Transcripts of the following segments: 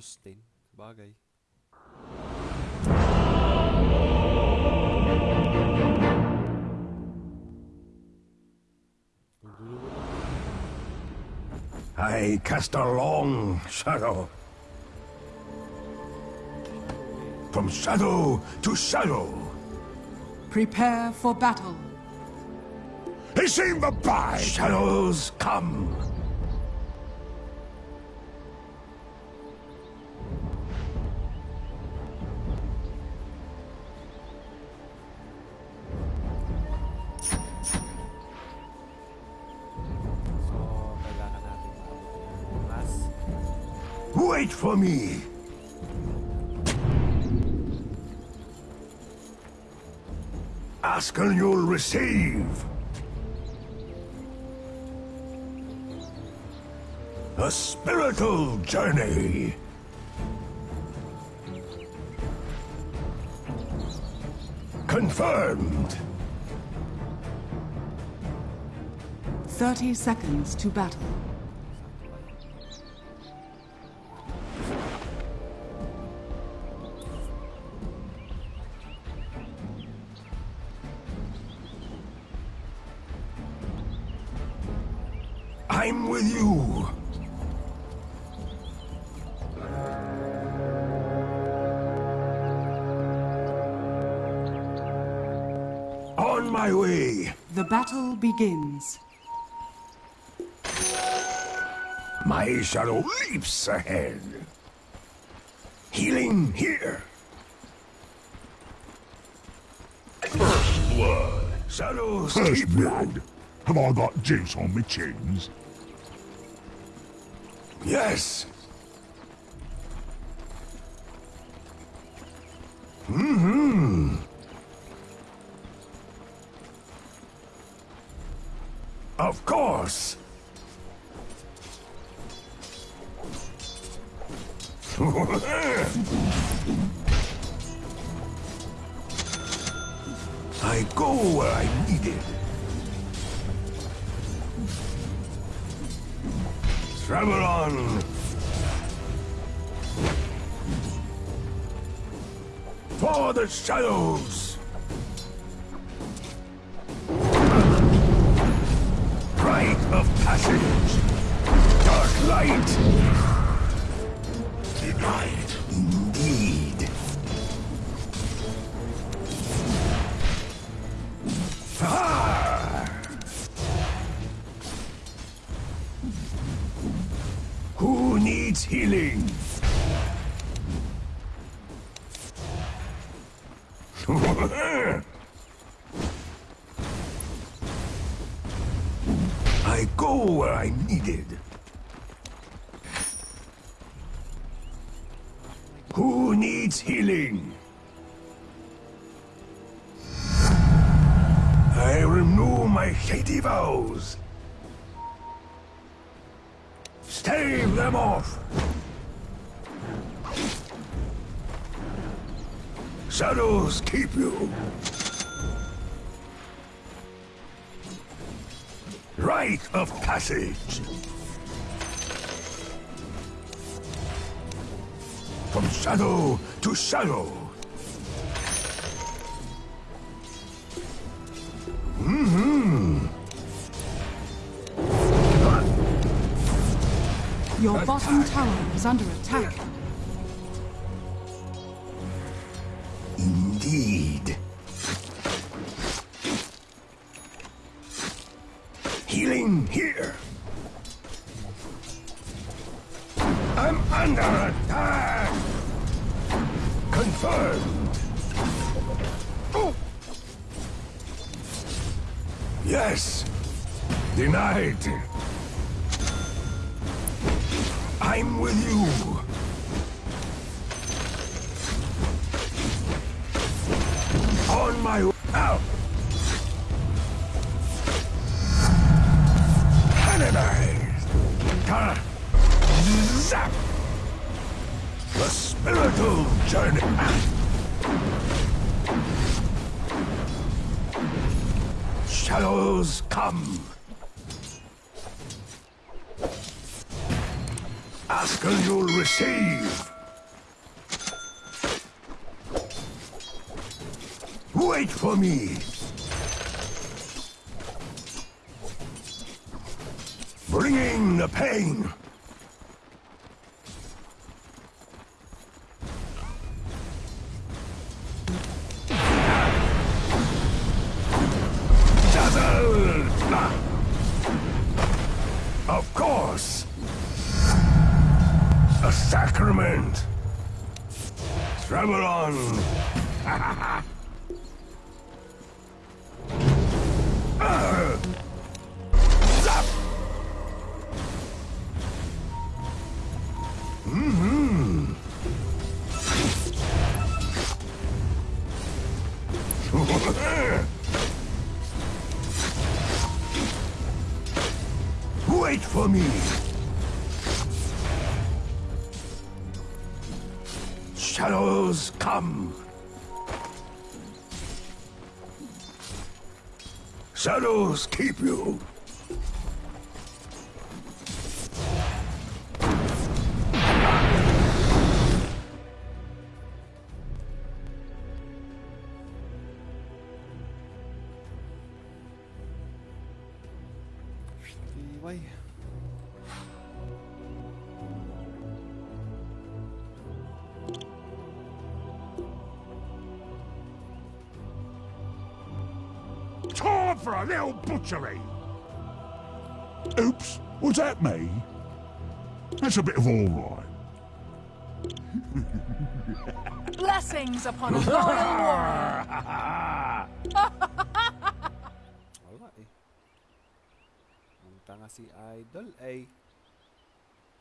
sustain. Bagay. I cast a long shadow. From shadow to shadow. Prepare for battle. He seemed abide. Shadows come. For me. Ask and you'll receive. A spiritual journey. Confirmed. 30 seconds to battle. Battle begins. My shadow leaps ahead. Healing here. First blood. Shadows First keep blood. Have I got juice on my chins? Yes. Mm-hmm. Course. I go where I'm needed. Travel on. For the shadows. Passage. Dark light. Stave them off! Shadows keep you. Rite of passage. From shadow to shadow. Your bottom tower is under attack. Shadows come. Ask and you'll receive. Wait for me. Bringing the pain. For me. Shadows come. Shadows keep you. A butchery. Oops, was that me? That's a bit of all right. Blessings upon a loyal warrior. Wala eh. Ang tanga si Idol ay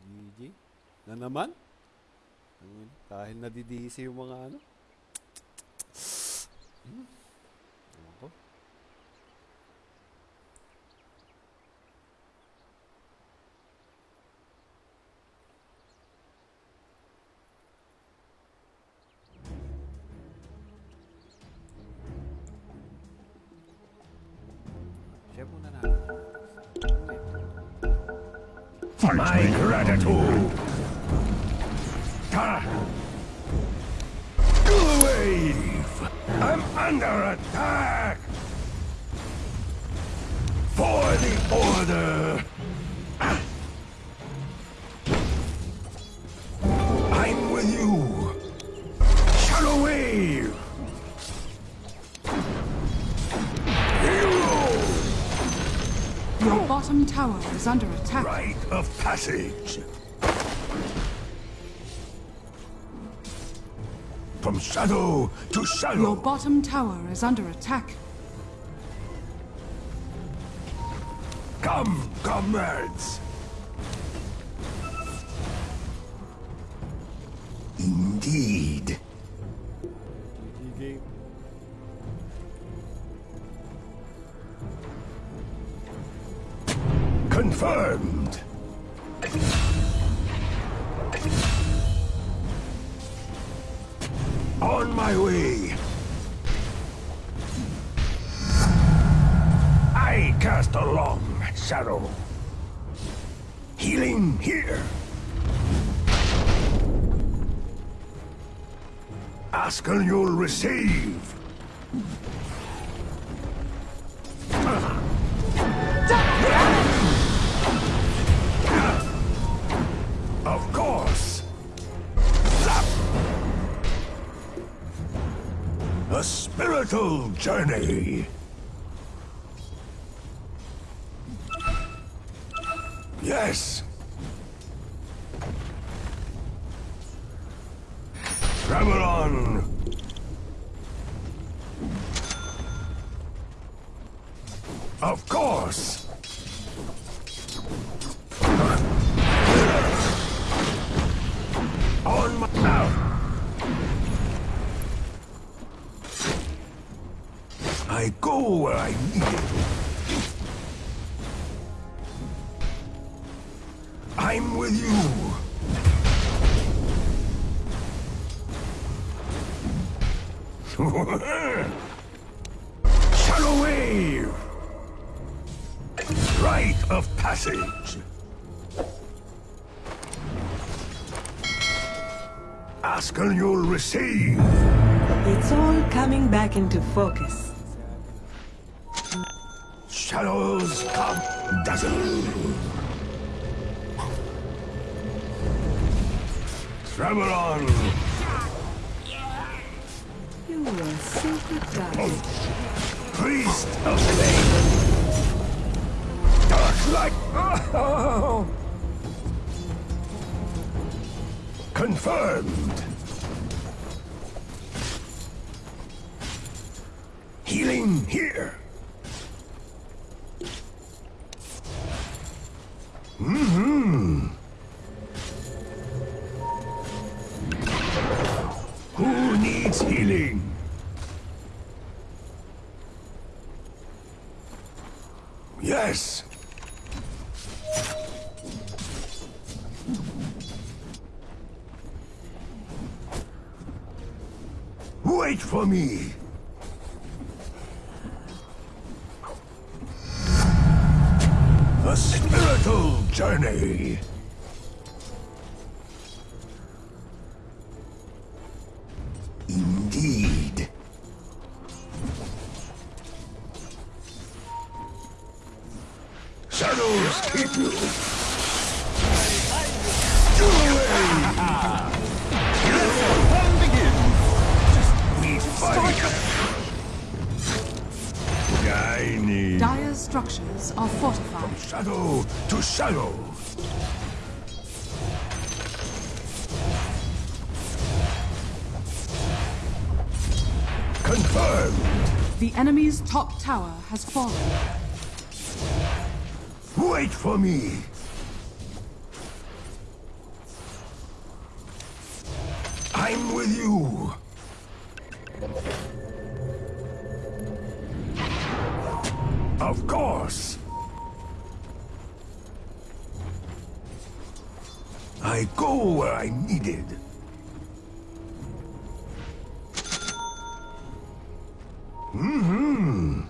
GG. Na naman? Ayun, Dahil nadidisi yung mga ano. Thanks, My gratitude. Ah. Wave. I'm under attack. Tower is under attack. Rite of passage. From shadow to shadow. Your bottom tower is under attack. Come, comrades. Indeed. Confirmed. On my way. I cast a long shadow. Healing here. Ask and you'll receive. Journey. I'm with you. Shadow wave. Rite of passage. Ask and you'll receive. It's all coming back into focus. Yes. Wait for me. A spiritual journey. Enemy's top tower has fallen. Wait for me. I'm with you. Of course. I go where I'm needed. Mm-hmm.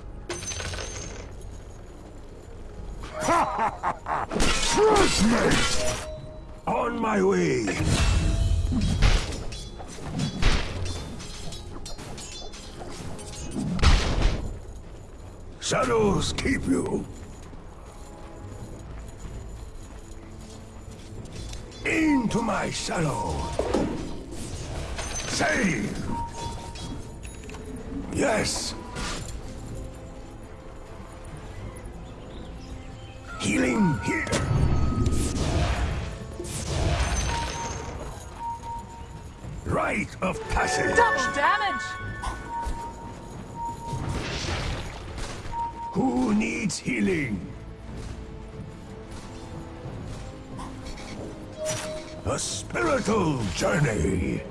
On my way. Shadows keep you. Into my shadow. Save. Yes. Needs healing? A spiritual journey.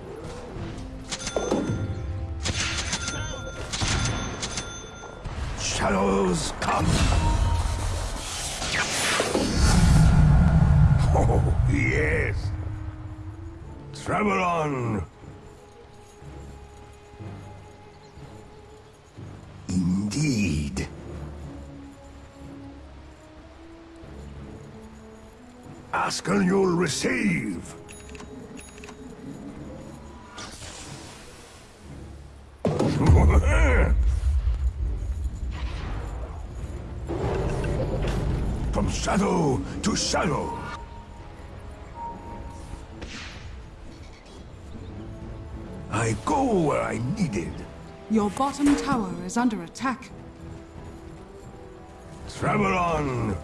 Shadows come. Oh, yes. Travel on. And you'll receive. From shadow to shadow. I go where I'm needed. Your bottom tower is under attack. Travel on.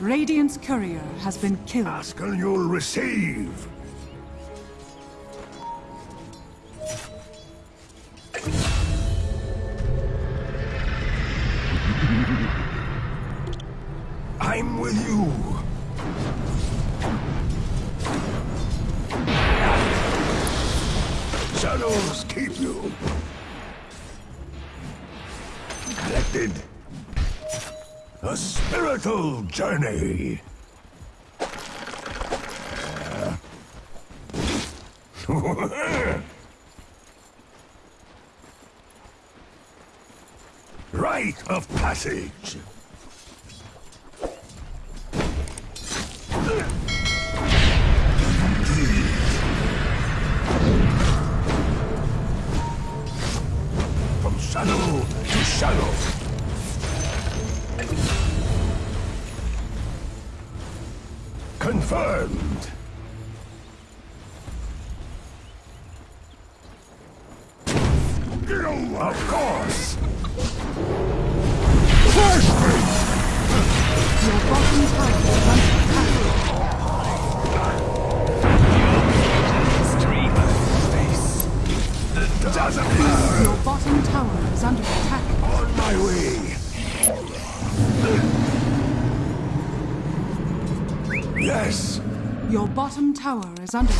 Radiant's courier has been killed. Ask and you'll receive. Journey. Rite of passage. Bottom tower is under attack. Your bottom tower is under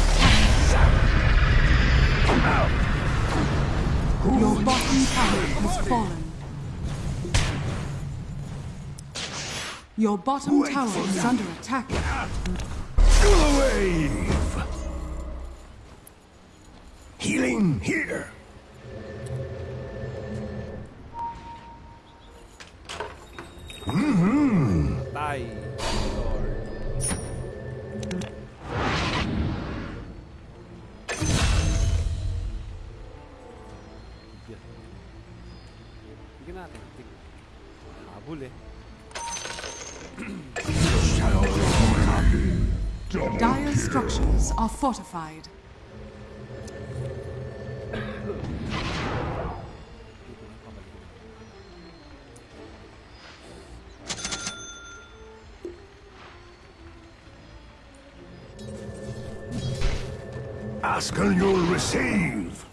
Your bottom Wait tower is under attack. Feel wave. Healing here. Mm-hmm. Tay. Lord. Fortified. Ask and you'll receive.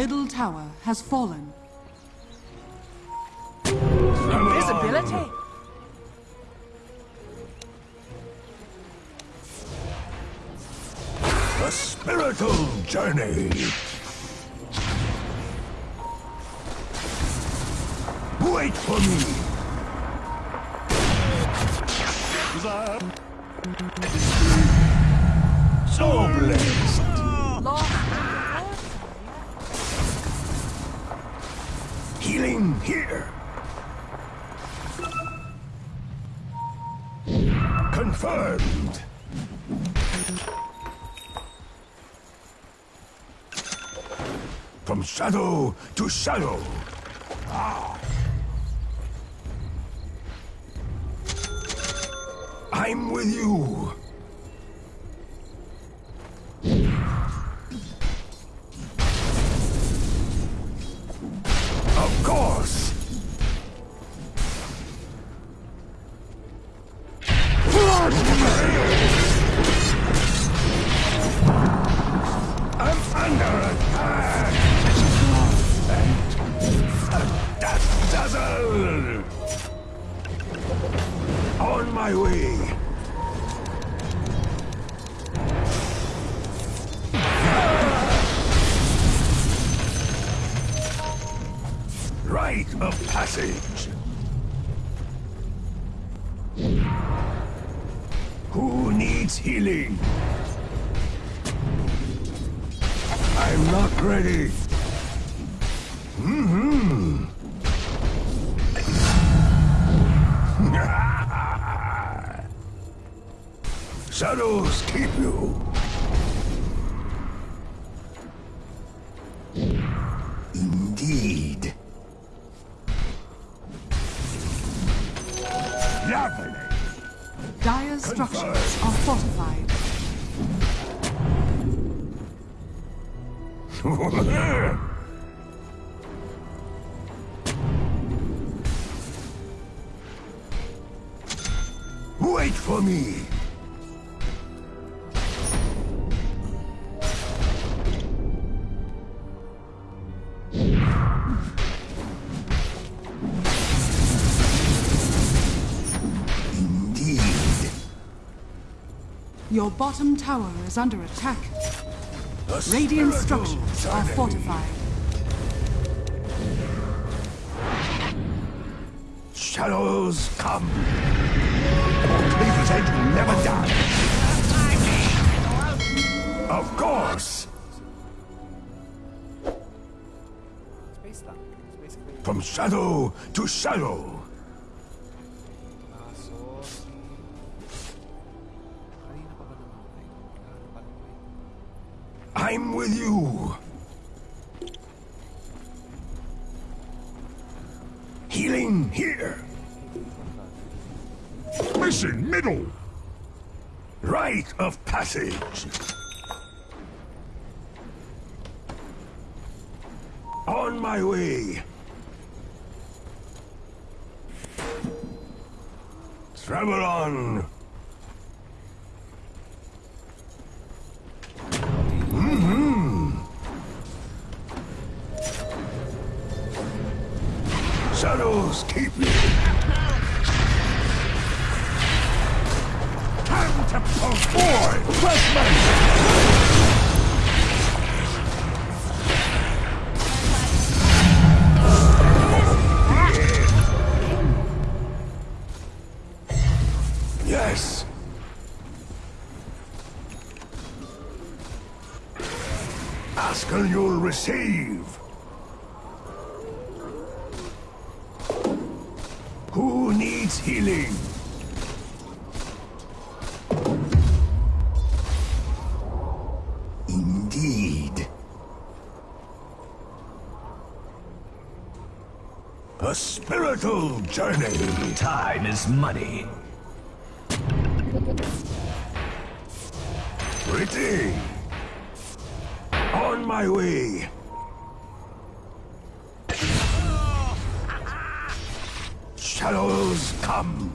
Middle tower has fallen. Invisibility? A spiritual journey. Wait for me. Shadow. Ah. I'm with you. Structures are fortified. Wait for me. Your bottom tower is under attack. Radiant structures are fortified. Shadows come. Leaf's edge will never die. Of course. Space lang. It's basically From shadow to shadow. I'm with you. Healing here. Missing middle. Rite of passage. On my way. Travel on. A spiritual journey. Time is money. Pretty. On my way. Shadows come.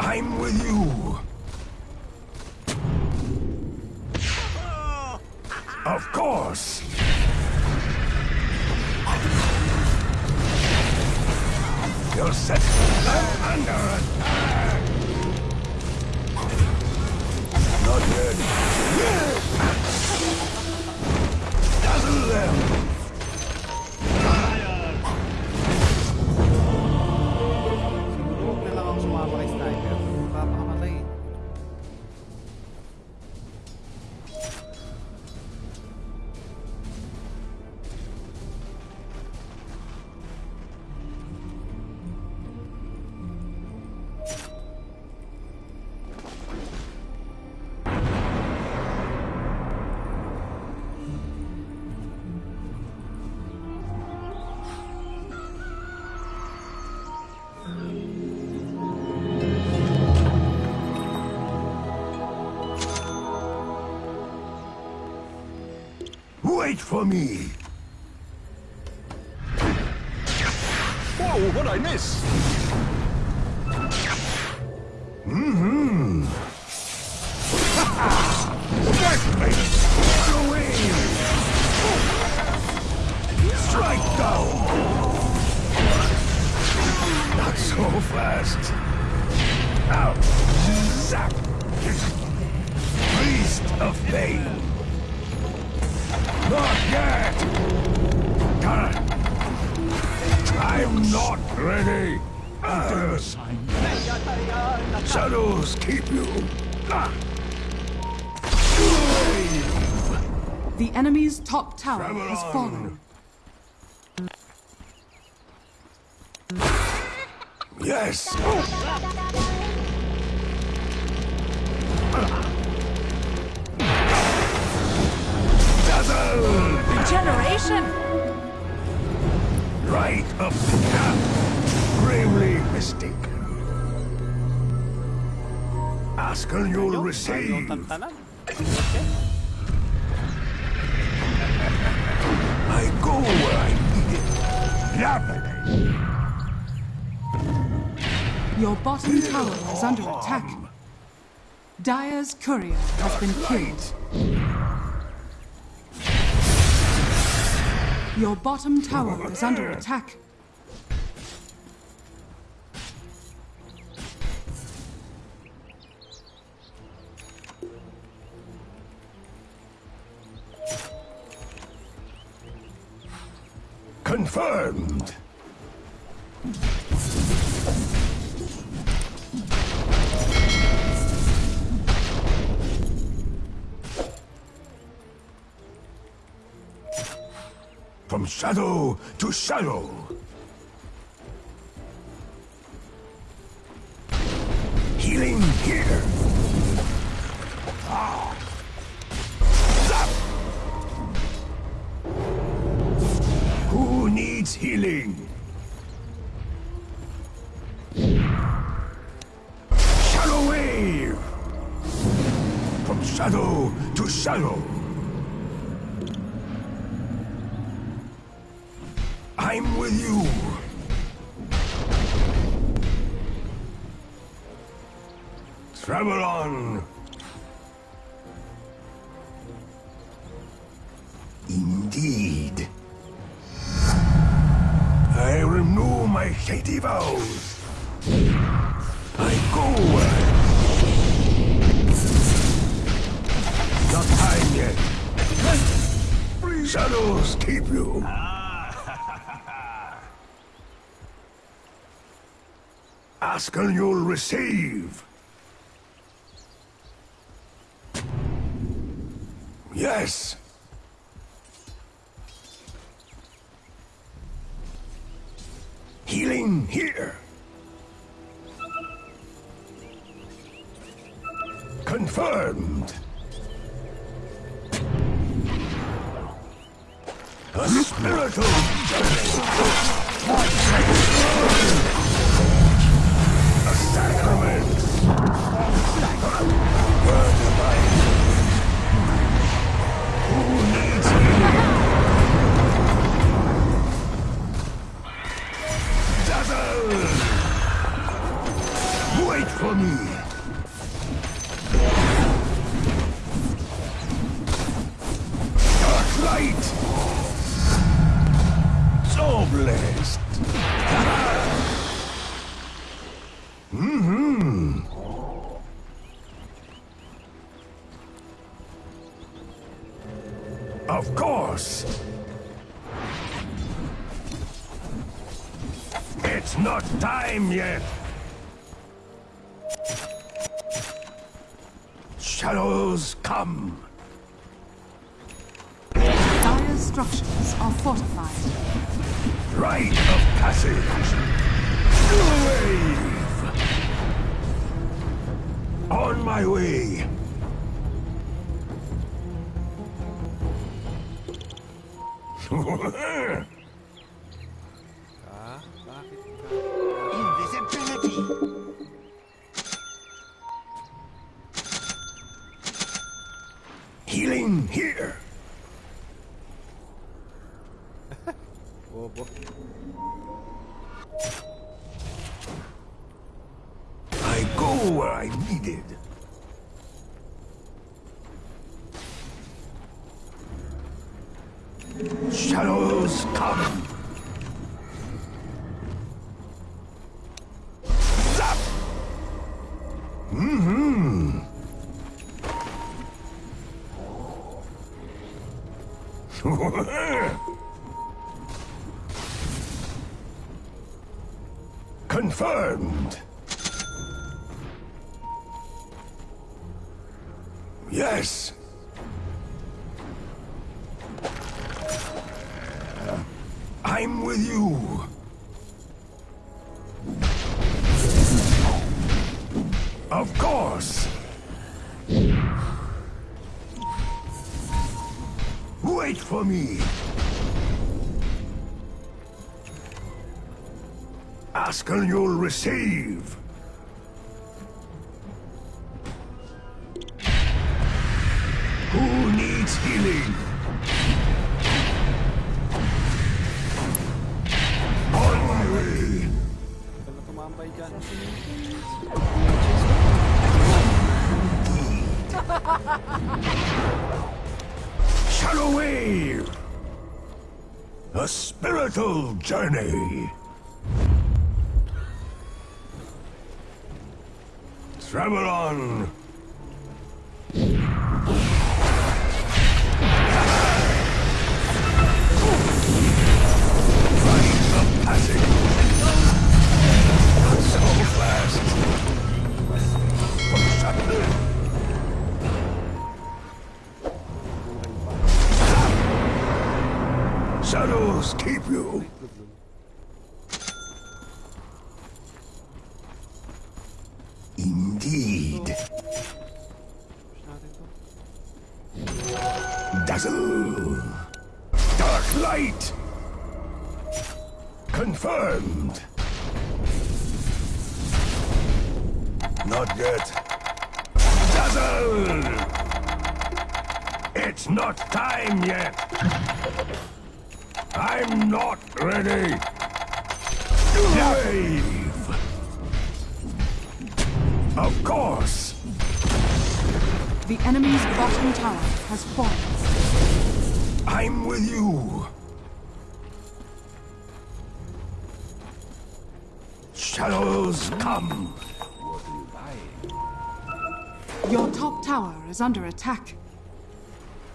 I'm with you. Wait for me. The enemy's top tower Travel has on. fallen. Yes. Dazzle. Regeneration! Right up the path. Bravely mistaken. Ask and you'll receive. Your bottom tower is under attack. Dire's courier has been killed. Your bottom tower is under attack. confirmed. From shadow to shadow. And you'll receive. Yes. Healing here. Confirmed. A spiritual. Wait for me. Time yet. Shadows come. Dire's structures are fortified. Rite of passage. Wave. On my way. Thank you. Confirmed. Yes. I'm with you. Of course. Wait for me. And you'll receive. Who needs healing? On my way. Shadow Wave! A spiritual journey. Is under attack.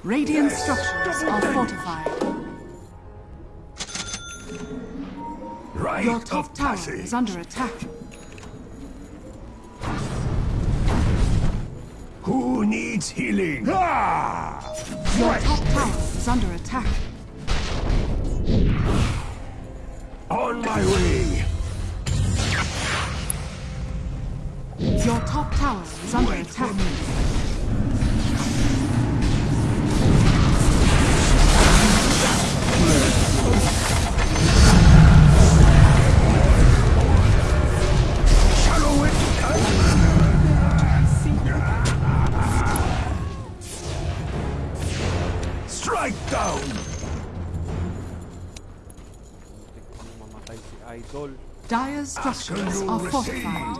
Radiant structures are fortified. Right Your of top tower passage. is under attack. Who needs healing? Ah! Your top tower is under attack. On my way. Your top tower is under Wait attack. Structures are fortified.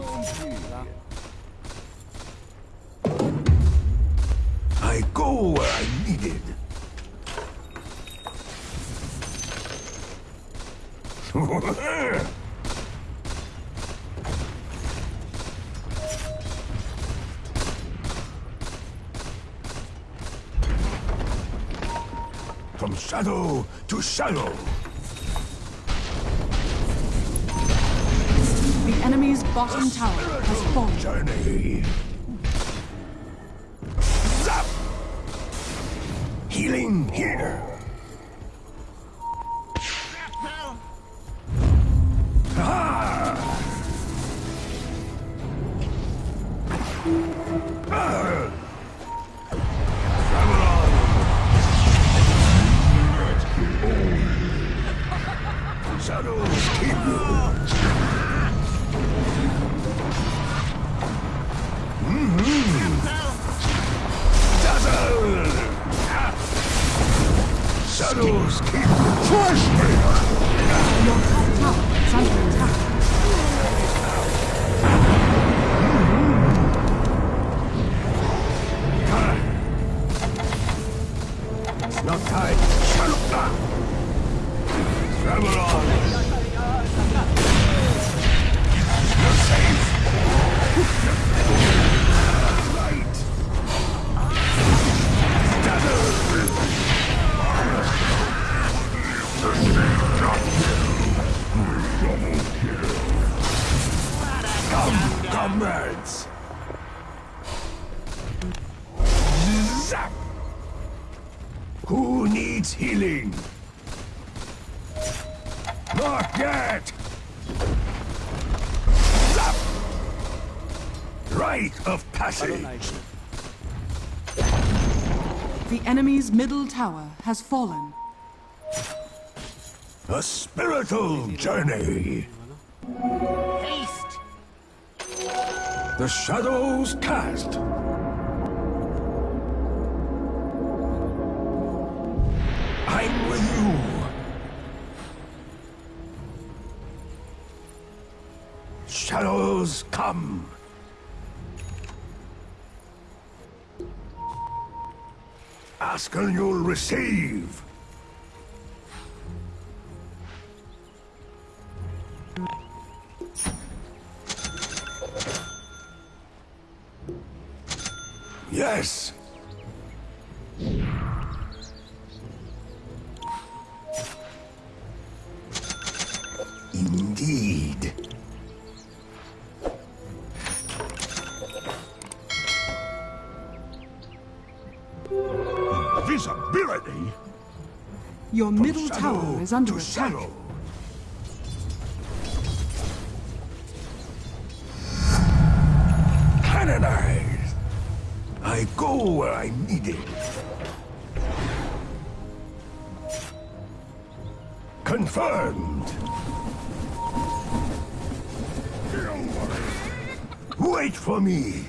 I go where I'm needed. From shadow to shadow. The bottom tower has fallen. Journey. Zap! Healing here. Tower has fallen. A spiritual journey! Haste! The shadows cast! I'm with you! Shadows come! Ask and you'll receive! Yes! Your middle tower is under to attack. shadow. Canonize. I go where I'm needed. Confirmed. Wait for me.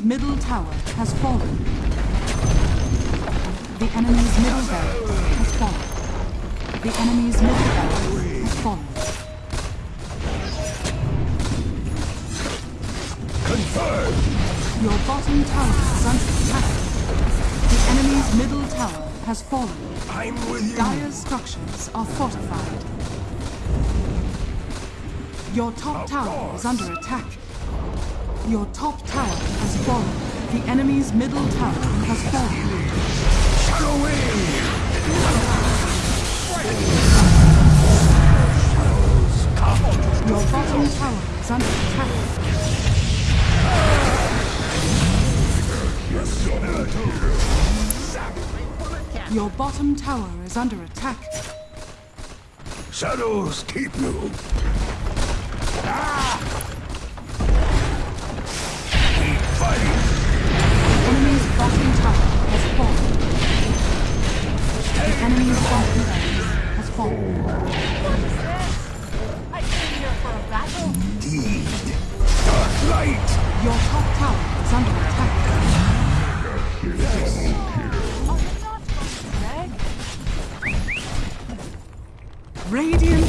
Enemy's middle tower has fallen. The enemy's middle barracks has fallen. The enemy's middle barracks has fallen. Confirmed. Your bottom tower is under attack. The enemy's middle tower has fallen. I'm with you. Dire's structures are fortified. Your top Of tower course. is under attack. Your top tower has fallen. The enemy's middle tower has fallen. Shadow. Your bottom tower is under attack. Your bottom tower is under attack. Shadows keep you. Ah! Bottom tower has fallen. The enemy's bottom has fallen. What is this? I came here for a battle. Indeed. Dark light. Your top tower is under attack. Radiant.